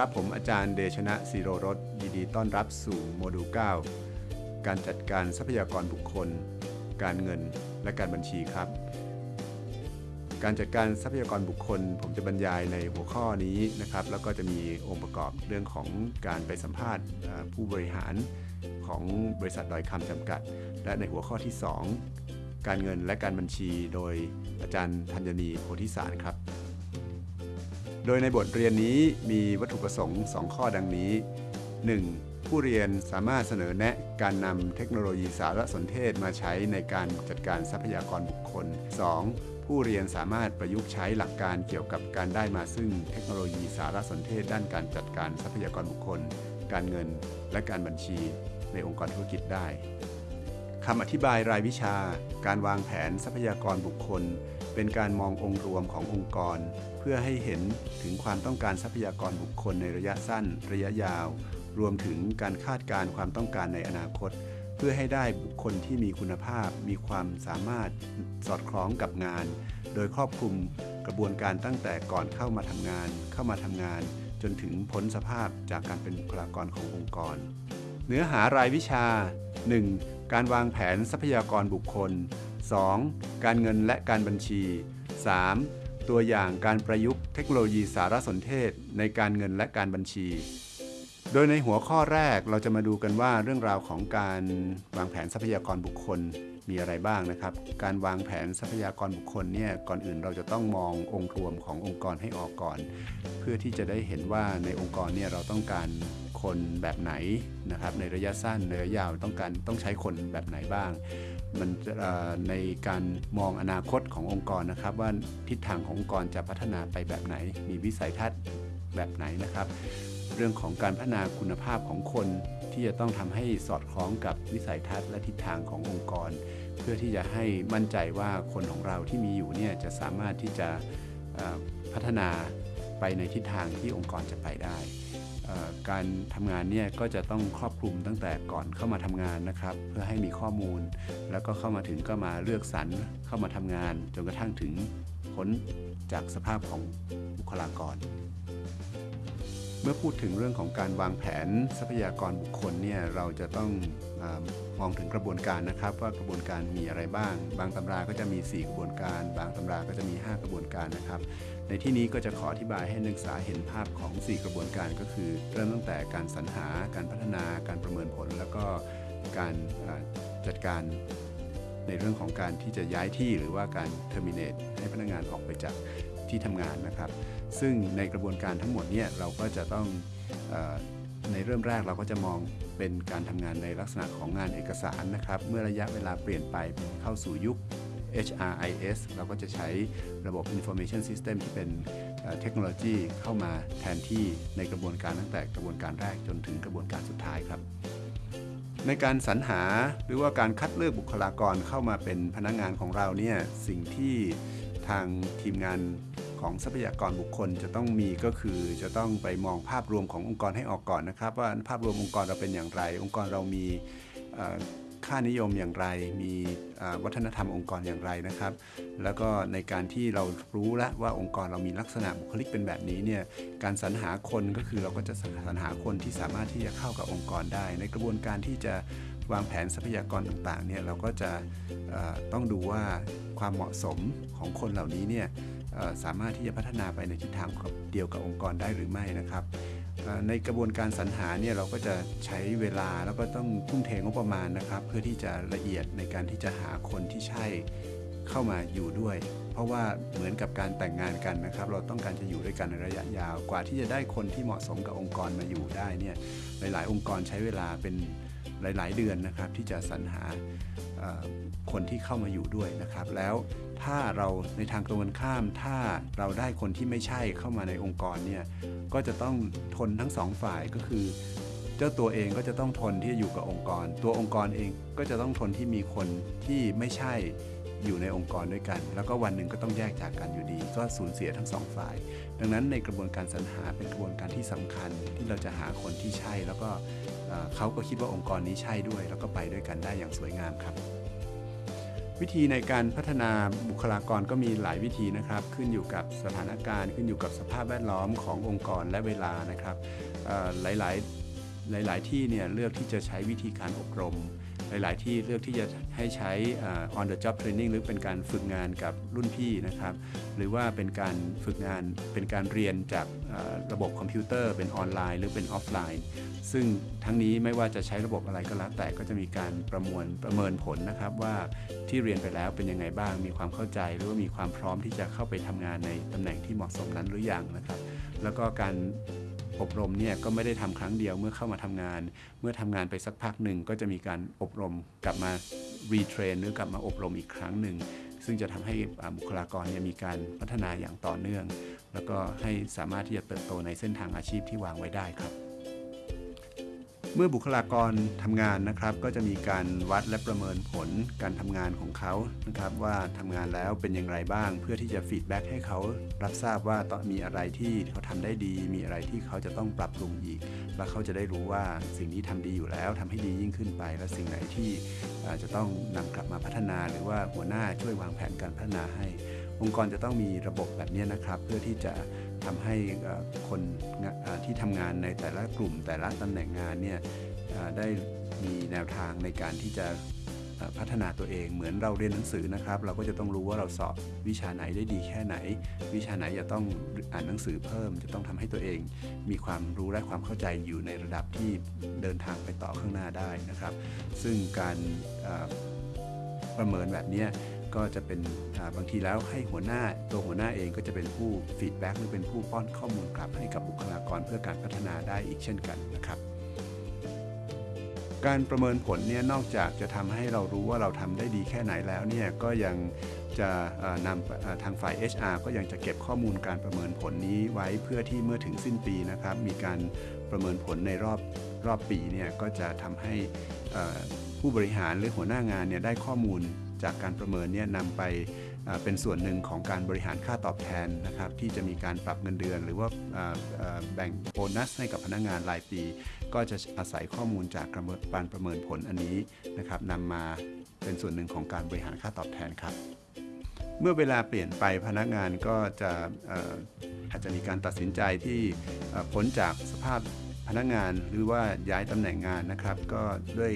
ครับ ผมอาจารย์เดชนะศิโรรสยินดีต้อนรับสู่โมดูล 9 การจัดการทรัพยากรบุคคล การเงินและการบัญชีครับ การจัดการทรัพยากรบุคคล ผมจะบรรยายในหัวข้อนี้นะครับ แล้วก็จะมีองค์ประกอบเรื่องของการไปสัมภาษณ์ผู้บริหารของบริษัทดอยคำจำกัด และในหัวข้อที่ 2 การเงินและการบัญชีโดยอาจารย์ธัญนีโพธิสารครับ โดยในบทเรียนนี้มีวัตถุประสงค์ 2 ข้อดังนี้ 1. ผู้เรียนสามารถเสนอแนะการนำเทคโนโลยีสารสนเทศมาใช้ในการจัดการทรัพยากรบุคคล 2. ผู้เรียนสามารถประยุกต์ใช้หลักการเกี่ยวกับการได้มาซึ่งเทคโนโลยีสารสนเทศ ด้านการจัดการทรัพยากรบุคคล การเงิน และการบัญชี ในองค์กรธุรกิจได้ คำอธิบายรายวิชา การวางแผนทรัพยากรบุคคล เป็นการมององค์รวมขององค์กร เพื่อให้เห็นถึงความต้องการทรัพยากรบุคคลในระยะสั้น ระยะยาว รวมถึงการคาดการณ์ความต้องการในอนาคต เพื่อให้ได้บุคคลที่มีคุณภาพ มีความสามารถสอดคล้องกับงาน โดยครอบคลุมกระบวนการตั้งแต่ก่อนเข้ามาทำงาน เข้ามาทำงาน จนถึงพ้นสภาพจากการเป็นบุคลากรขององค์กร เนื้อหารายวิชา 1. การวางแผนทรัพยากรบุคคล 2. การเงินและการบัญชี 3. ตัวอย่างการประยุกต์เทคโนโลยีสารสนเทศในการเงินและการบัญชี โดยในหัวข้อแรกเราจะมาดูกันว่าเรื่องราวของการวางแผนทรัพยากรบุคคล มีอะไรบ้างนะครับ การวางแผนทรัพยากรบุคคลเนี่ยก่อนอื่นเราจะต้องมององค์รวมขององค์กรให้ออกก่อน เพื่อที่จะได้เห็นว่าในองค์กรเนี่ยเราต้องการคนแบบไหนนะครับในระยะสั้นในระยะยาวต้องการต้องใช้คนแบบไหนบ้าง มันในการมองอนาคตขององค์กรนะครับ ว่าทิศทางขององค์กรจะพัฒนาไปแบบไหน มีวิสัยทัศน์แบบไหนนะครับ เรื่องของการพัฒนาคุณภาพของคน ที่จะต้องทำให้สอดคล้องกับวิสัยทัศน์และทิศทางขององค์กร เพื่อที่จะให้มั่นใจว่าคนของเราที่มีอยู่เนี่ยจะสามารถที่จะพัฒนาไปในทิศทางที่องค์กรจะไปได้การทำงานเนี่ยก็จะต้องครอบคลุมตั้งแต่ก่อนเข้ามาทำงานนะครับ เพื่อให้มีข้อมูล แล้วก็เข้ามาถึงก็มาเลือกสรรเข้ามาทำงาน จนกระทั่งถึงพ้นจากสภาพของบุคลากร เมื่อพูดถึงเรื่องของการวางแผนทรัพยากรบุคคลเนี่ยเราจะต้องอมองถึงกระบวนการนะครับ ว่ากระบวนการมีอะไรบ้าง บางตำราก็จะมี 4 กระบวนการ บางตำราก็จะมี 5 กระบวนการนะครับ ในที่นี้ก็จะขออธิบายให้นักศึกษาเห็นภาพของ 4 กระบวนการก็คือ เริ่มตั้งแต่การสรรหาการพัฒนาการประเมินผล แล้วก็การจัดการในเรื่องของการที่จะย้ายที่หรือว่าการ terminate ให้พนักงานออกไปจาก ที่ทำงานนะครับ ซึ่งในกระบวนการทั้งหมดเนี่ยเราก็จะต้องอในเริ่มแรกเราก็จะมองเป็นการทำงานในลักษณะของงานเอกสารนะครับ เมื่อระยะเวลาเปลี่ยนไปเข้าสู่ยุค HRIS เราก็จะใช้ระบบ Information System ที่เป็นเอ่อเทคโนโลยีเข้ามาแทนที่ในกระบวนการตั้งแต่กระบวนการแรกจนถึงกระบวนการสุดท้ายครับ ในการสรรหาหรือว่าการคัดเลือกบุคลากรเข้ามาเป็นพนักงานของเราเนี่ยสิ่งที่ทางทีมงาน ของทรัพยากรบุคคลจะต้องมีก็คือจะต้องไปมองภาพรวมขององค์กรให้ออกก่อนนะครับ ว่าภาพรวมองค์กรเราเป็นอย่างไร องค์กรเรามีค่านิยมอย่างไร มีวัฒนธรรมองค์กรอย่างไรนะครับ แล้วก็ในการที่เรารู้แล้วว่าองค์กรเรามีลักษณะบุคลิกเป็นแบบนี้เนี่ย การสรรหาคนก็คือเราก็จะสรรหาคนที่สามารถที่จะเข้ากับองค์กรได้ ในกระบวนการที่จะวางแผนทรัพยากรต่างๆเนี่ยเราก็จะต้องดูว่าความเหมาะสมของคนเหล่านี้เนี่ย สามารถที่จะพัฒนาไปในทิศทางเดียวกับองค์กรได้หรือไม่นะครับในกระบวนการสรรหาเนี่ยเราก็จะใช้เวลาแล้วก็ต้องทุ่มเทงบประมาณนะครับ เพื่อที่จะละเอียดในการที่จะหาคนที่ใช่เข้ามาอยู่ด้วย เพราะว่าเหมือนกับการแต่งงานกันนะครับ เราต้องการจะอยู่ด้วยกันในระยะยาว กว่าที่จะได้คนที่เหมาะสมกับองค์กรมาอยู่ได้เนี่ยหลาย ๆ องค์กรใช้เวลาเป็นหลาย ๆ เดือนนะครับที่จะสรรหา คนที่เข้ามาอยู่ด้วยนะครับ แล้วถ้าเราในทางตรงกันข้าม ถ้าเราได้คนที่ไม่ใช่เข้ามาในองค์กรเนี่ยก็จะต้องทนทั้งสองฝ่ายก็คือ เจ้าตัวเองก็จะต้องทนที่จะอยู่กับองค์กร ตัวองค์กรเองก็จะต้องทนที่มีคนที่ไม่ใช่ อยู่ในองค์กรด้วยกัน แล้วก็วันหนึ่งก็ต้องแยกจากกันอยู่ดี ก็สูญเสียทั้งสองฝ่าย ดังนั้นในกระบวนการสรรหาเป็นกระบวนการที่สำคัญที่เราจะหาคนที่ใช่ แล้วก็เอ่อเขาก็คิดว่าองค์กรนี้ใช่ด้วย แล้วก็ไปด้วยกันได้อย่างสวยงามครับ วิธีในการพัฒนาบุคลากรก็มีหลายวิธีนะครับ ขึ้นอยู่กับสถานการณ์ ขึ้นอยู่กับสภาพแวดล้อมขององค์กรและเวลานะครับหลายๆหลาย ๆ ที่เนี่ยเลือกที่จะใช้วิธีการอบรม หลาย ๆ ที่เลือกที่จะให้ใช้ on the job training หรือเป็นการฝึกงานกับรุ่นพี่นะครับ หรือว่าเป็นการฝึกงานเป็นการเรียนจากระบบคอมพิวเตอร์ เป็นออนไลน์ หรือเป็นออฟไลน์ ซึ่งทั้งนี้ไม่ว่าจะใช้ระบบอะไรก็แล้วแต่ก็จะมีการประมวลประเมินผลนะครับว่าที่เรียนไปแล้วเป็นยังไงบ้าง มีความเข้าใจหรือว่ามีความพร้อมที่จะเข้าไปทำงานในตำแหน่งที่เหมาะสมนั้นหรือยังนะครับ แล้วก็การ อบรมเนี่ยก็ไม่ได้ทำครั้งเดียวเมื่อเข้ามาทำงาน เมื่อทำงานไปสักพักหนึ่งก็จะมีการอบรมกลับมา retrain หรือกลับมาอบรมอีกครั้งหนึ่งซึ่งจะทำให้บุคลากรเนี่ยมีการพัฒนาอย่างต่อเนื่อง แล้วก็ให้สามารถที่จะเติบโตในเส้นทางอาชีพที่วางไว้ได้ครับ เมื่อบุคลากรทำงานนะครับ ก็จะมีการวัดและประเมินผลการทำงานของเขานะครับ ว่าทำงานแล้วเป็นอย่างไรบ้าง เพื่อที่จะ feedback ให้เขารับทราบว่าต้องมีอะไรที่เขาทำได้ดี มีอะไรที่เขาจะต้องปรับปรุงอีก และเขาจะได้รู้ว่าสิ่งนี้ทำดีอยู่แล้วทำให้ดียิ่งขึ้นไป และสิ่งไหนที่จะต้องนำกลับมาพัฒนา หรือว่าหัวหน้าช่วยวางแผนการพัฒนาให้ องค์กรจะต้องมีระบบแบบนี้นะครับ เพื่อที่จะ ทำให้คนที่ทำงานในแต่ละกลุ่มแต่ละตำแหน่งงานเนี่ยได้มีแนวทางในการที่จะพัฒนาตัวเองเหมือนเราเรียนหนังสือนะครับ เราก็จะต้องรู้ว่าเราสอบวิชาไหนได้ดีแค่ไหน วิชาไหนจะต้องอ่านหนังสือเพิ่ม จะต้องทำให้ตัวเอง มีความรู้และความเข้าใจอยู่ในระดับที่เดินทางไปต่อข้างหน้าได้นะครับ ซึ่งการประเมินแบบนี้ ก็จะเป็นบางทีแล้วให้หัวหน้าตัวหัวหน้าเองก็จะเป็นผู้ฟีดแบ็กหรือเป็นผู้ป้อนข้อมูลกลับให้กับบุคลากรเพื่อการพัฒนาได้อีกเช่นกันนะครับ การประเมินผลเนี่ยนอกจากจะทำให้เรารู้ว่าเราทำได้ดีแค่ไหนแล้วเนี่ยก็ยังจะนำทางฝ่าย HR ก็ยังจะเก็บข้อมูลการประเมินผลนี้ไว้เพื่อที่เมื่อถึงสิ้นปีนะครับ มีการประเมินผลในรอบรอบปีเนี่ยก็จะทำให้ผู้บริหารหรือหัวหน้างานเนี่ยได้ข้อมูล จากการประเมินเนี่ยนำไปเป็นส่วนหนึ่งของการบริหารค่าตอบแทนนะครับที่จะมีการปรับเงินเดือน หรือว่าแบ่งโบนัสให้กับพนักงงานรายปี ก็จะอาศัยข้อมูลจากการประเมินผลอันนี้นะครับนำมาเป็นส่วนหนึ่งของการบริหารค่าตอบแทนครับ เมื่อเวลาเปลี่ยนไปพนักงานก็จะอาจจะมีการตัดสินใจที่พ้นจากสภาพพนักงานหรือว่าย้ายตำแหน่งงานนะครับ ก็ด้วย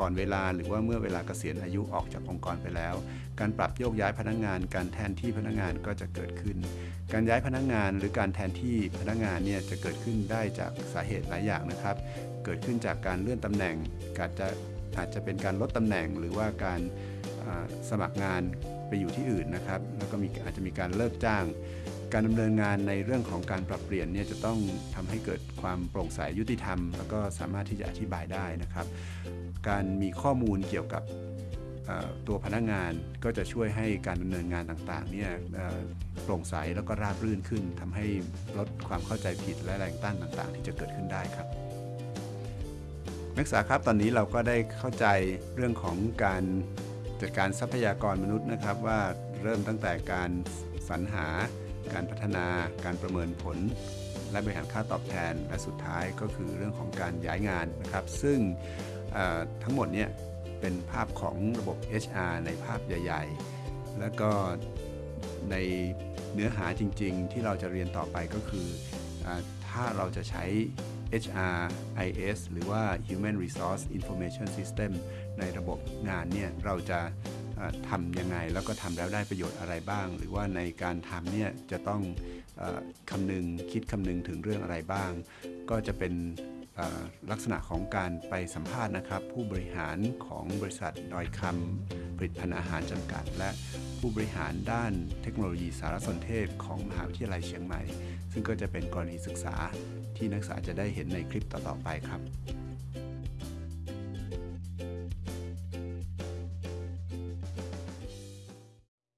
ก่อนเวลาหรือว่าเมื่อเวลาเกษียณอายุออกจากองค์กรไปแล้ว การปรับโยกย้ายพนักงาน การแทนที่พนักงานก็จะเกิดขึ้น การย้ายพนักงานหรือการแทนที่พนักงานเนี่ยจะเกิดขึ้นได้จากสาเหตุหลายอย่างนะครับ เกิดขึ้นจากการเลื่อนตำแหน่งอาจจะอาจจะเป็นการลดตำแหน่งหรือว่าการสมัครงานไปอยู่ที่อื่นนะครับ แล้วก็มีอาจจะมีการเลิกจ้าง การดำเนินงานในเรื่องของการปรับเปลี่ยนเนี่ยจะต้องทำให้เกิดความโปร่งใสยุติธรรม แล้วก็สามารถที่จะอธิบายได้นะครับ การมีข้อมูลเกี่ยวกับตัวพนักงานก็จะช่วยให้การดำเนินงานต่างๆเนี่ยโปร่งใสแล้วก็ราบรื่นขึ้นทำให้ลดความเข้าใจผิดและแรงต้านต่างๆ ที่จะเกิดขึ้นได้ครับนักศึกษาครับตอนนี้เราก็ได้เข้าใจเรื่องของการจัดการทรัพยากรมนุษย์นะครับว่าเริ่มตั้งแต่การสรรหา การพัฒนา การประเมินผล และบริหารค่าตอบแทน และสุดท้ายก็คือเรื่องของการย้ายงานนะครับ ซึ่งทั้งหมดเนี่ยเป็นภาพของระบบ HR ในภาพใหญ่ ๆ แล้วก็ในเนื้อหาจริง ๆ ที่เราจะเรียนต่อไปก็คืออถ้าเราจะใช้ HRIS หรือว่า Human Resource Information System ในระบบงานเนี่ยเราจะ ทำยังไงแล้วก็ทำแล้วได้ประโยชน์อะไรบ้าง หรือว่าในการทำเนี่ยจะต้องอคำนึงคิดคำนึงถึงเรื่องอะไรบ้าง ก็จะเป็นลักษณะของการไปสัมภาษณ์นะครับ ผู้บริหารของบริษัทดอยคำผลิตภัณฑ์อาหารจำกัด และผู้บริหารด้านเทคโนโลยีสารสนเทศของมหาวิทยาลัยเชียงใหม่ ซึ่งก็จะเป็นกรณีศึกษาที่นักศึกษาจะได้เห็นในคลิปต่อๆไปครับ